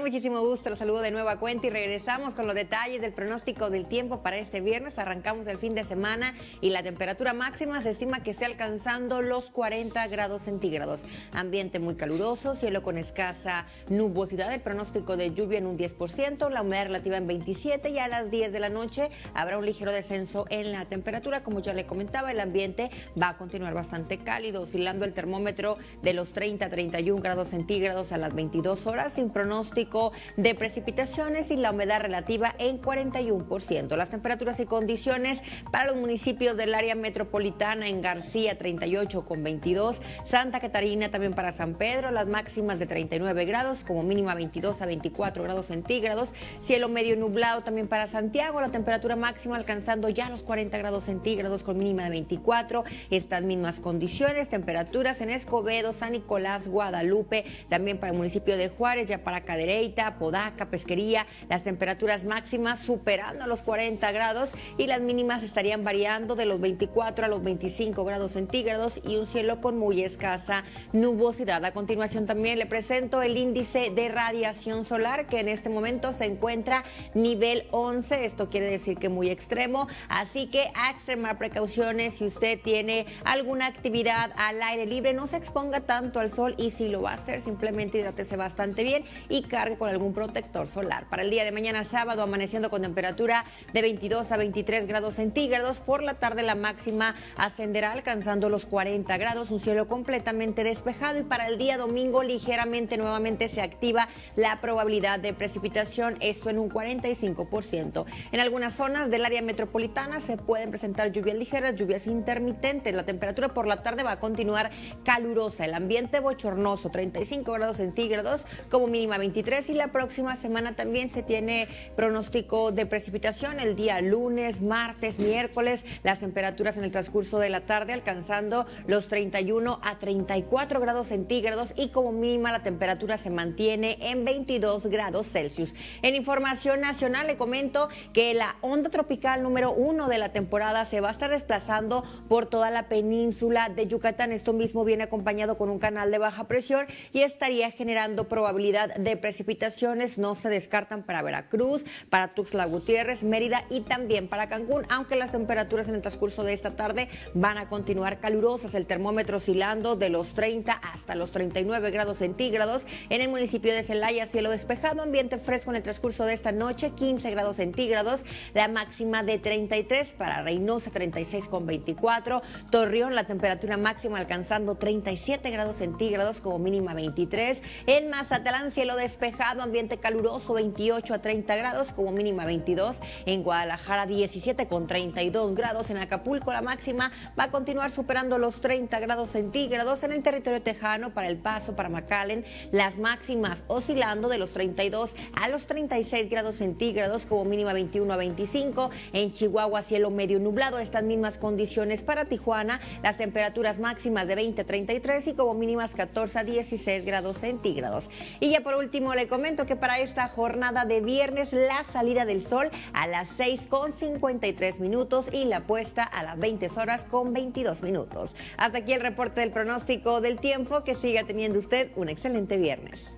Muchísimo gusto, los saludo de nueva cuenta y regresamos con los detalles del pronóstico del tiempo para este viernes. Arrancamos el fin de semana y la temperatura máxima se estima que esté alcanzando los 40 grados centígrados. Ambiente muy caluroso, cielo con escasa nubosidad, el pronóstico de lluvia en un 10%, la humedad relativa en 27 y a las 10 de la noche habrá un ligero descenso en la temperatura. Como ya le comentaba, el ambiente va a continuar bastante cálido, oscilando el termómetro de los 30 a 31 grados centígrados a las 22 horas sin pronóstico de precipitaciones y la humedad relativa en 41%. Las temperaturas y condiciones para los municipios del área metropolitana en García 38 con 22, Santa Catarina también para San Pedro, las máximas de 39 grados como mínima 22 a 24 grados centígrados, cielo medio nublado también para Santiago, la temperatura máxima alcanzando ya los 40 grados centígrados con mínima de 24, estas mismas condiciones, temperaturas en Escobedo, San Nicolás, Guadalupe, también para el municipio de Juárez, ya para Cadereita, Podaca, Pesquería, las temperaturas máximas superando los 40 grados y las mínimas estarían variando de los 24 a los 25 grados centígrados y un cielo con muy escasa nubosidad. A continuación también le presento el índice de radiación solar que en este momento se encuentra nivel 11, esto quiere decir que muy extremo, así que a extremar precauciones. Si usted tiene alguna actividad al aire libre, no se exponga tanto al sol y si lo va a hacer simplemente hidrátese bastante bien y cargue con algún protector solar. Para el día de mañana sábado, amaneciendo con temperatura de 22 a 23 grados centígrados. Por la tarde la máxima ascenderá alcanzando los 40 grados, un cielo completamente despejado y para el día domingo ligeramente nuevamente se activa la probabilidad de precipitación, esto en un 45%. En algunas zonas del área metropolitana se pueden presentar lluvias ligeras, lluvias intermitentes. La temperatura por la tarde va a continuar calurosa, el ambiente bochornoso, 35 grados centígrados como mínima 23 y la próxima semana también se tiene pronóstico de precipitación el día lunes, martes, miércoles, las temperaturas en el transcurso de la tarde alcanzando los 31 a 34 grados centígrados y como mínima la temperatura se mantiene en 22 grados Celsius. En información nacional le comento que la onda tropical número uno de la temporada se va a estar desplazando por toda la península de Yucatán. Esto mismo viene acompañado con un canal de baja presión y estaría generando probabilidad de precipitación precipitaciones no se descartan para Veracruz, para Tuxtla Gutiérrez, Mérida y también para Cancún, aunque las temperaturas en el transcurso de esta tarde van a continuar calurosas, el termómetro oscilando de los 30 hasta los 39 grados centígrados. En el municipio de Celaya, cielo despejado, ambiente fresco en el transcurso de esta noche, 15 grados centígrados, la máxima de 33 para Reynosa, 36 con 24, Torreón, la temperatura máxima alcanzando 37 grados centígrados como mínima 23, en Mazatlán, cielo despejado despejado, ambiente caluroso 28 a 30 grados, como mínima 22. En Guadalajara 17 con 32 grados. En Acapulco la máxima va a continuar superando los 30 grados centígrados. En el territorio tejano, para El Paso, para McAllen, las máximas oscilando de los 32 a los 36 grados centígrados, como mínima 21 a 25. En Chihuahua cielo medio nublado, estas mismas condiciones para Tijuana, las temperaturas máximas de 20 a 33 y como mínimas 14 a 16 grados centígrados. Y ya por último, le comento que para esta jornada de viernes la salida del sol a las 6 con 53 minutos y la puesta a las 20 horas con 22 minutos. Hasta aquí el reporte del pronóstico del tiempo. Que siga teniendo usted un excelente viernes.